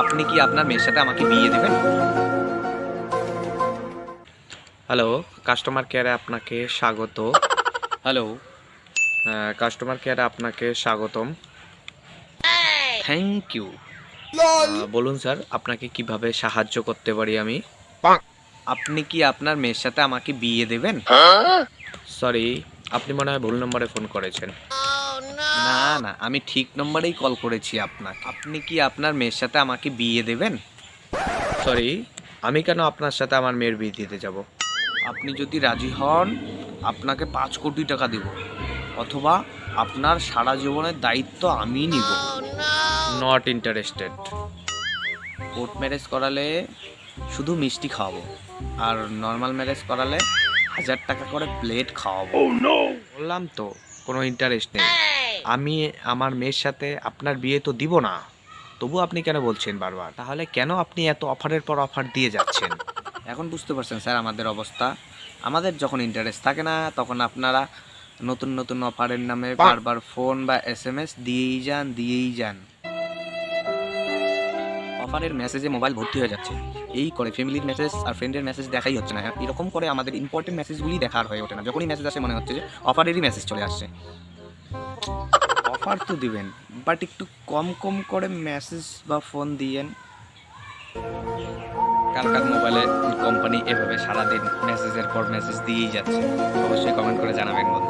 আপনি কি আপনার মেয়ের সাথে আমাকে বিয়ে দেবেন? হ্যালো কাস্টমার কেয়ারে আপনাকে স্বাগত। হ্যালো কাস্টমার কেয়ারে আপনাকে স্বাগতম। থ্যাংক ইউ বলুন স্যার আপনাকে কীভাবে সাহায্য করতে পারি আমি? আপনি কি আপনার মেয়ের সাথে আমাকে বিয়ে দেবেন? সরি আপনি মনে হয় ভুল নম্বরে ফোন করেছেন। না। না আমি ঠিক নম্বরেই কল করেছি আপনাকে। আপনি কি আপনার মেয়ের সাথে আমাকে বিয়ে দেবেন? সরি আমি কেন আপনার সাথে আমার মেয়ের বিয়ে দিতে যাব? আপনি যদি রাজি হন আপনাকে পাঁচ কোটি টাকা দেব। অথবা আপনার সারা জীবনের দায়িত্ব আমি নিব। নট ইন্টারেস্টেড কোর্ট ম্যারেজ করালে শুধু মিষ্টি খাওয়াবো আর নর্মাল ম্যারেজ করালে হাজার টাকা করে প্লেট খাওয়াবো। বললাম তো কোনো ইন্টারেস্ট নেই। আমি আমার মেয়ের সাথে আপনার বিয়ে তো দিব না। তবু আপনি কেন বলছেন বারবার? তাহলে কেন আপনি এত অফারের পর অফার দিয়ে যাচ্ছেন? এখন বুঝতে পারছেন স্যার আমাদের অবস্থা। আমাদের যখন ইন্টারেস্ট থাকে না তখন আপনারা নতুন নতুন অফারের নামে বারবার ফোন বা এস এম এস দিয়েই যান দিয়েই যান। অফারের মেসেজে মোবাইল ভর্তি হয়ে যাচ্ছে। এই করে ফ্যামিলির মেসেজ আর ফ্রেন্ডের মেসেজ দেখাই হচ্ছে না। এরকম করে আমাদের ইম্পর্টেন্ট মেসেজগুলি দেখার হয়ে ওঠে না। যখনই মেসেজ আসে মনে হচ্ছে যে অফারেরই মেসেজ চলে আসছে। অফার তো দিবেন বাট একটু কম কম করে মেসেজ বা ফোন দিয়েন। কালকার কার মোবাইলে কোম্পানি এভাবে সারাদিন মেসেজের পর মেসেজ দিয়েই যাচ্ছে। অবশ্যই কমেন্ট করে জানাবেন বন্ধুরা